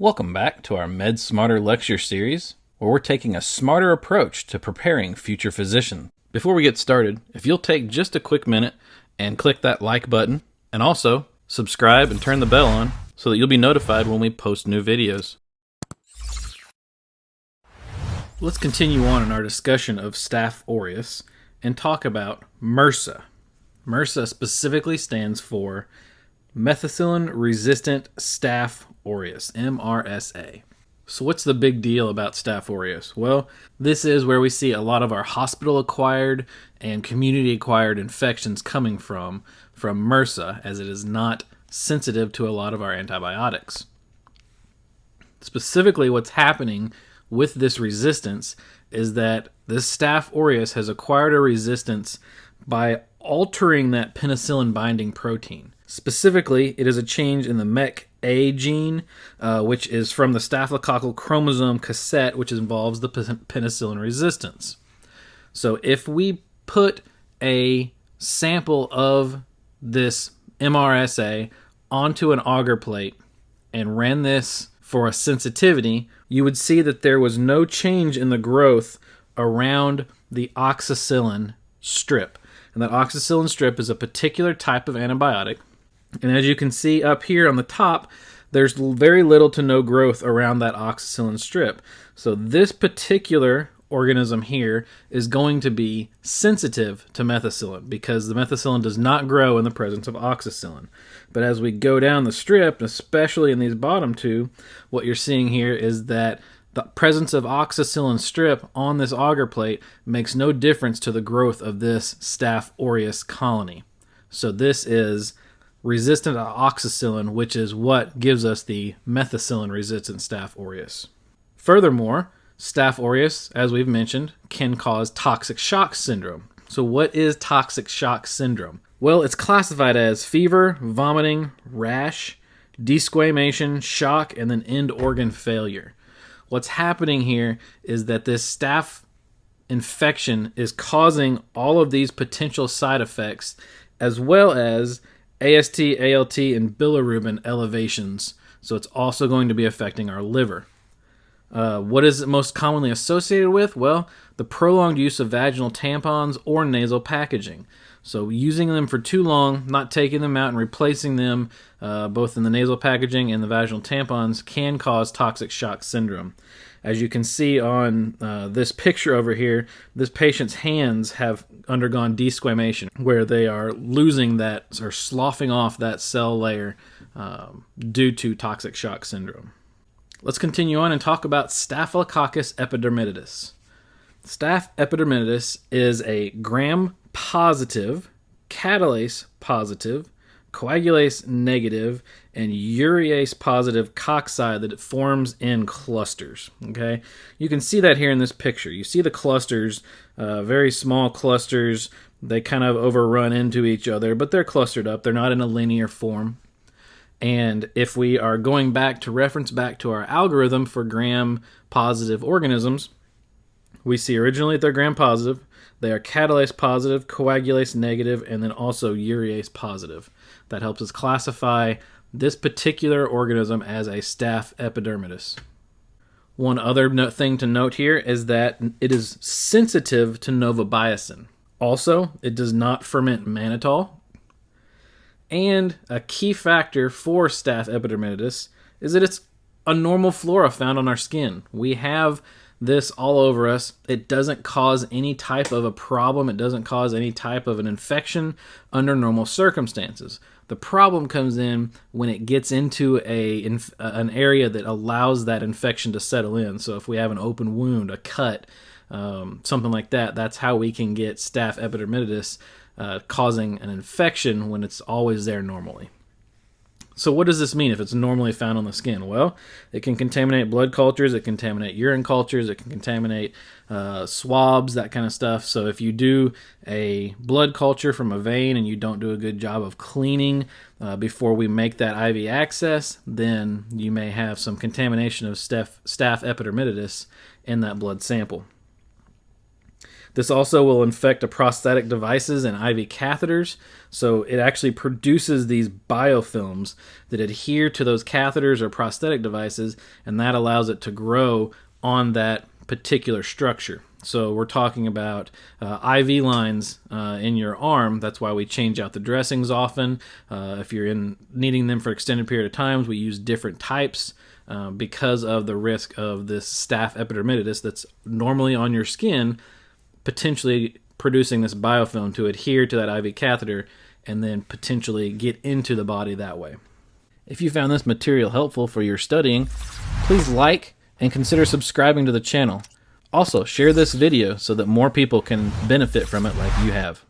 Welcome back to our Med Smarter lecture series, where we're taking a smarter approach to preparing future physicians. Before we get started, if you'll take just a quick minute and click that like button, and also subscribe and turn the bell on so that you'll be notified when we post new videos. Let's continue on in our discussion of Staph aureus and talk about MRSA. MRSA specifically stands for methicillin resistant staph aureus, MRSA. So, what's the big deal about Staph aureus? Well, this is where we see a lot of our hospital acquired and community acquired infections coming from, from MRSA, as it is not sensitive to a lot of our antibiotics. Specifically, what's happening with this resistance is that this Staph aureus has acquired a resistance by altering that penicillin binding protein. Specifically, it is a change in the MEC A gene, uh, which is from the staphylococcal chromosome cassette, which involves the penicillin resistance. So, if we put a sample of this MRSA onto an agar plate and ran this for a sensitivity, you would see that there was no change in the growth around the oxacillin strip. And that oxacillin strip is a particular type of antibiotic and as you can see up here on the top, there's very little to no growth around that oxacillin strip. So this particular organism here is going to be sensitive to methicillin because the methicillin does not grow in the presence of oxacillin. But as we go down the strip, especially in these bottom two, what you're seeing here is that the presence of oxacillin strip on this agar plate makes no difference to the growth of this Staph aureus colony. So this is resistant to oxacillin, which is what gives us the methicillin resistant Staph aureus. Furthermore, Staph aureus, as we've mentioned, can cause toxic shock syndrome. So, what is toxic shock syndrome? Well, it's classified as fever, vomiting, rash, desquamation, shock, and then end organ failure. What's happening here is that this staph infection is causing all of these potential side effects as well as AST, ALT, and bilirubin elevations. So it's also going to be affecting our liver. Uh, what is it most commonly associated with? Well, the prolonged use of vaginal tampons or nasal packaging. So, using them for too long, not taking them out and replacing them, uh, both in the nasal packaging and the vaginal tampons, can cause toxic shock syndrome. As you can see on uh, this picture over here, this patient's hands have undergone desquamation, where they are losing that or sloughing off that cell layer um, due to toxic shock syndrome. Let's continue on and talk about Staphylococcus epidermidis. Staph epidermidis is a gram positive, catalase positive, coagulase negative, and urease positive cocci that it forms in clusters. Okay, you can see that here in this picture. You see the clusters, uh, very small clusters. They kind of overrun into each other, but they're clustered up. They're not in a linear form. And if we are going back to reference back to our algorithm for gram positive organisms, we see originally they're gram positive, they are catalase positive, coagulase negative, and then also urease positive. That helps us classify this particular organism as a staph epidermidis. One other thing to note here is that it is sensitive to novobiocin. Also, it does not ferment mannitol. And a key factor for staph epidermidis is that it's a normal flora found on our skin. We have this all over us. It doesn't cause any type of a problem. It doesn't cause any type of an infection under normal circumstances. The problem comes in when it gets into a an area that allows that infection to settle in. So if we have an open wound, a cut, um, something like that, that's how we can get staph epidermidis uh, causing an infection when it's always there normally. So, what does this mean if it's normally found on the skin? Well, it can contaminate blood cultures, it can contaminate urine cultures, it can contaminate uh, swabs, that kind of stuff. So, if you do a blood culture from a vein and you don't do a good job of cleaning uh, before we make that IV access, then you may have some contamination of staph, staph in that blood sample. This also will infect a prosthetic devices and IV catheters. So it actually produces these biofilms that adhere to those catheters or prosthetic devices, and that allows it to grow on that particular structure. So we're talking about uh, IV lines uh, in your arm. That's why we change out the dressings often. Uh, if you're in needing them for extended period of times, we use different types uh, because of the risk of this staph epidermidis that's normally on your skin, potentially producing this biofilm to adhere to that IV catheter and then potentially get into the body that way. If you found this material helpful for your studying, please like and consider subscribing to the channel. Also, share this video so that more people can benefit from it like you have.